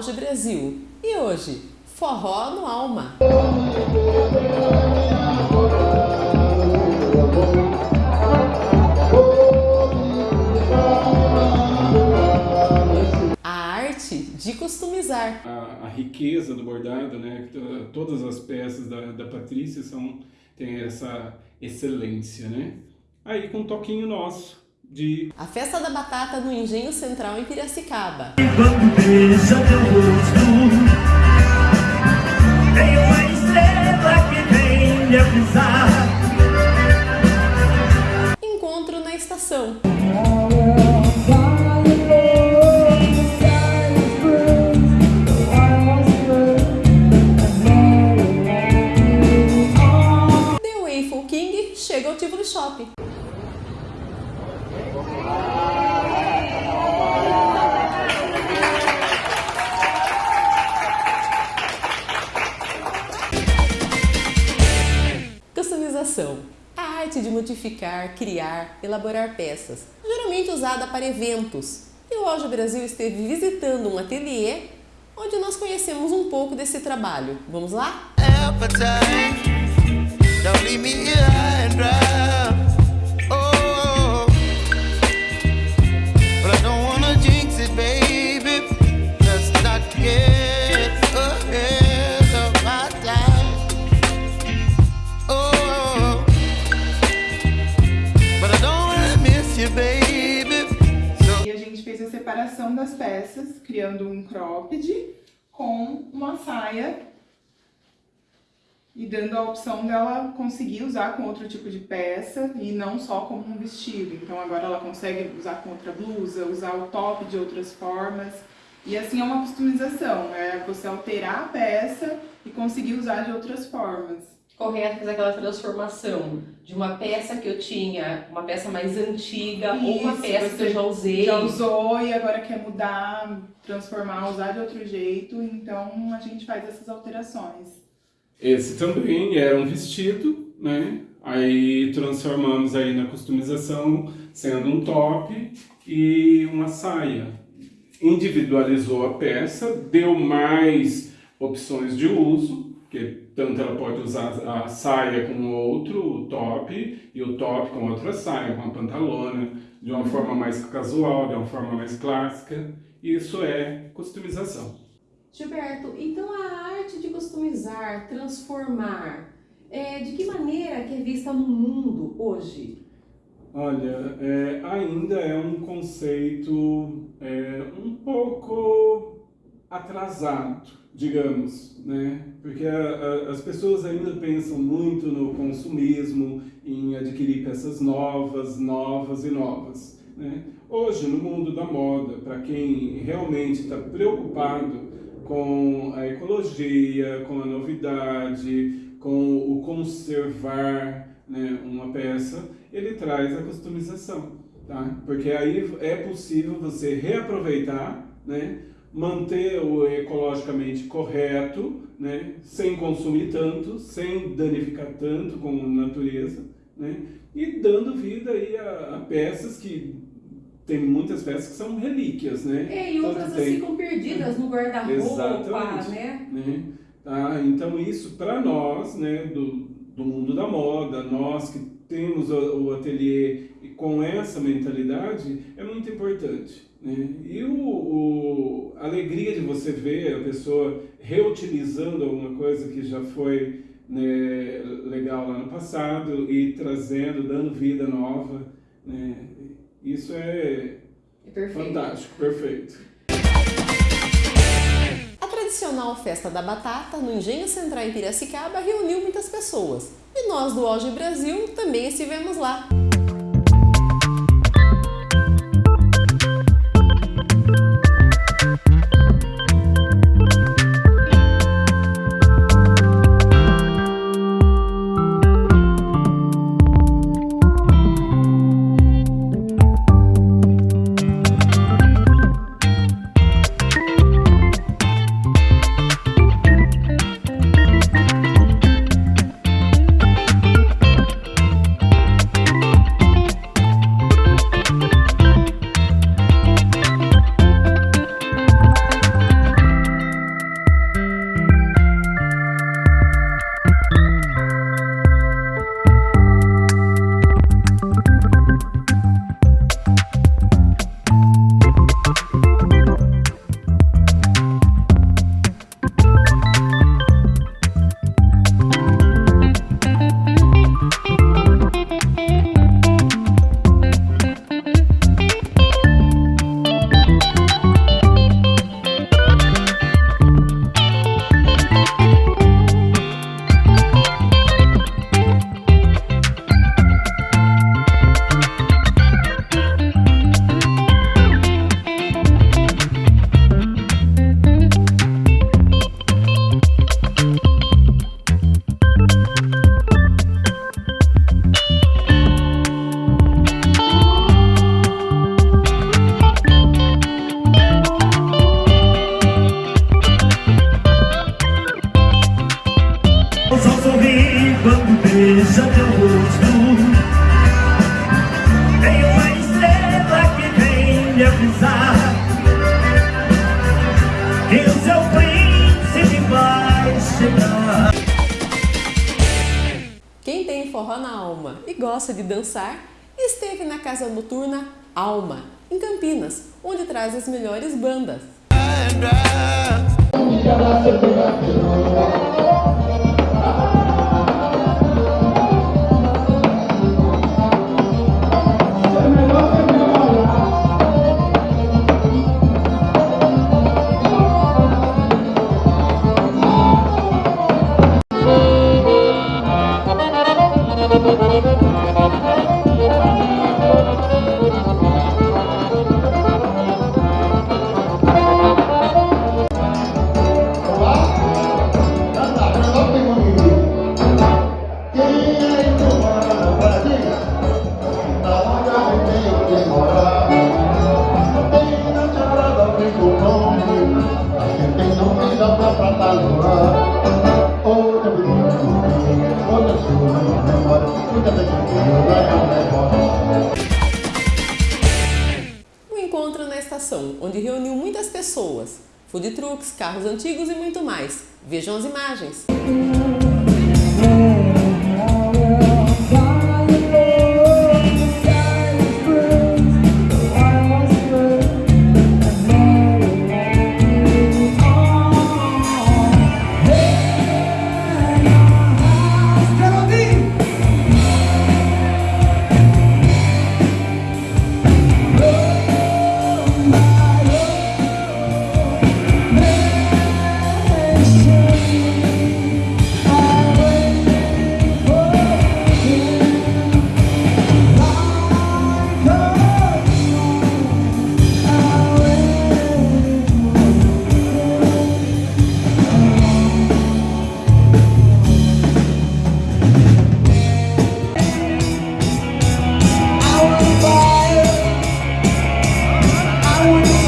Auge Brasil. E hoje, Forró no Alma. A arte de customizar. A, a riqueza do bordado, né? Todas as peças da, da Patrícia são, têm essa excelência, né? Aí com um toquinho nosso de... A Festa da Batata no Engenho Central em Piracicaba. Encontro na estação. A arte de modificar, criar, elaborar peças, geralmente usada para eventos. E o Auge Brasil esteve visitando um ateliê onde nós conhecemos um pouco desse trabalho. Vamos lá? appetite. E dando a opção dela conseguir usar com outro tipo de peça e não só como um vestido. Então agora ela consegue usar com outra blusa, usar o top de outras formas. E assim é uma customização, é você alterar a peça e conseguir usar de outras formas. Correto fazer aquela transformação de uma peça que eu tinha, uma peça mais antiga, ou uma Isso, peça que eu já usei. Já usou e agora quer mudar, transformar, usar de outro jeito, então a gente faz essas alterações. Esse também era um vestido, né? Aí transformamos aí na customização, sendo um top e uma saia. Individualizou a peça, deu mais opções de uso, que tanto ela pode usar a saia com outro top e o top com outra saia, com a pantalona, de uma forma mais casual, de uma forma mais clássica. Isso é customização. Gilberto, então a arte de customizar, transformar, é, de que maneira que é vista no mundo hoje? Olha, é, ainda é um conceito é, um pouco atrasado, digamos, né? Porque a, a, as pessoas ainda pensam muito no consumismo, em adquirir peças novas, novas e novas. Né? Hoje, no mundo da moda, para quem realmente está preocupado com a ecologia, com a novidade, com o conservar né, uma peça, ele traz a customização, tá? Porque aí é possível você reaproveitar, né, manter o ecologicamente correto, né, sem consumir tanto, sem danificar tanto com a natureza, né, e dando vida aí a, a peças que tem muitas peças que são relíquias, né? É, e Tanto outras tem- ficam perdidas no guarda-roupa, né? né? Tá? Então isso para nós, né, do, do mundo da moda, nós que temos o, o ateliê com essa mentalidade, é muito importante. Né? E o, o- a alegria de você ver a pessoa reutilizando alguma coisa que já foi né, legal lá no passado e trazendo, dando vida nova, né? Isso é É perfeito. fantástico, perfeito. A tradicional Festa da Batata no Engenho Central em Piracicaba reuniu muitas pessoas. E nós do Auge Brasil também estivemos lá. rosto. Tem uma estrela que vem me avisar Que o seu príncipe vai chegar. Quem tem forró na alma e gosta de dançar esteve na casa noturna Alma, em Campinas, onde traz as melhores bandas. Estação, onde reuniu muitas pessoas, food trucks, carros antigos e muito mais. Vejam as imagens. Uma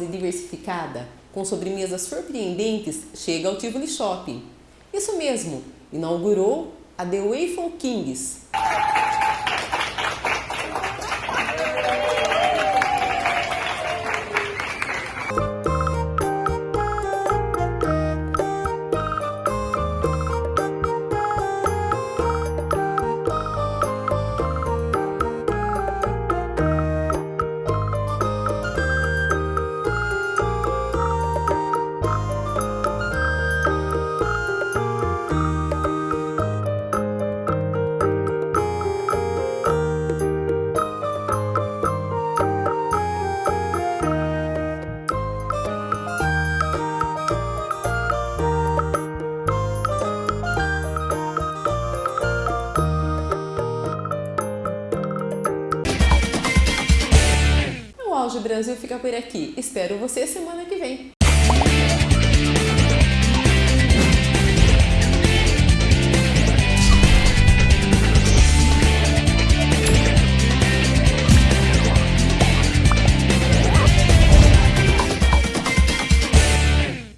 e diversificada, com sobremesas surpreendentes, chega ao Tivoli Shopping. Isso mesmo, inaugurou a The Waffle Kings. Auge Brasil fica por aqui. Espero você semana que vem.